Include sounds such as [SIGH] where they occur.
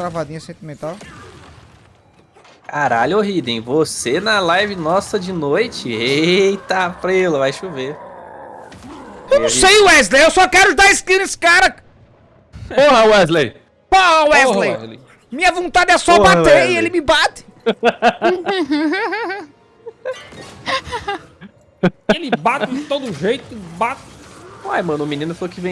travadinha sentimental. Caralho, Riden! Você na live nossa de noite? Eita, prelo, vai chover. Eu não sei, Wesley, eu só quero dar skin nesse cara. Porra, Wesley! Porra, Wesley. Porra, Wesley. Minha vontade é só Porra, bater Wesley. e ele me bate. [LAUGHS] Ele bate de todo jeito, bate. Uai, mano, o menino falou que vem